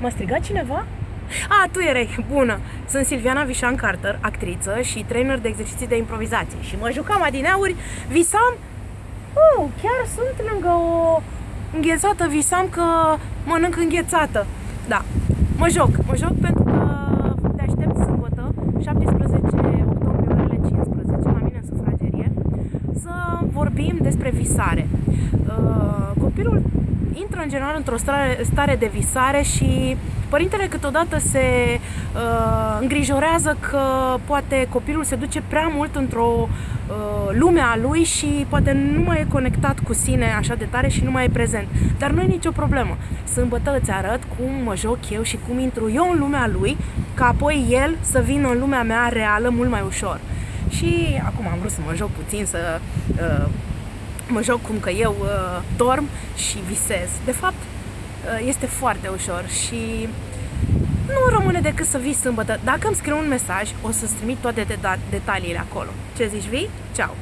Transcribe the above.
M-a strigat cineva? A, tu erai, bună! Sunt Silviana Vișan Carter, actriță și trainer de exerciții de improvizație și mă jucam adineauri, visam... Oh, chiar sunt lângă o înghețată, visam că mănânc înghețată. Da, mă joc, mă joc pentru că te aștept sâmbătă, 17 octombrie, orele 15, la mine în sufragerie, să vorbim despre visare. Uh, copilul intră în general într-o stare, stare de visare și părintele câteodată se uh, îngrijorează că poate copilul se duce prea mult într-o uh, lume a lui și poate nu mai e conectat cu sine așa de tare și nu mai e prezent. Dar nu e nicio problemă. Sâmbătă îți arăt cum mă joc eu și cum intru eu în lumea lui, ca apoi el să vină în lumea mea reală mult mai ușor. Și acum am vrut să mă joc puțin, să uh, mă joc cum că eu uh, dorm și visez. De fapt, uh, este foarte ușor și nu rămâne decât să vii sâmbătă. Dacă îmi scriu un mesaj, o să-ți trimit toate detaliile acolo. Ce zici, vii? Ceau!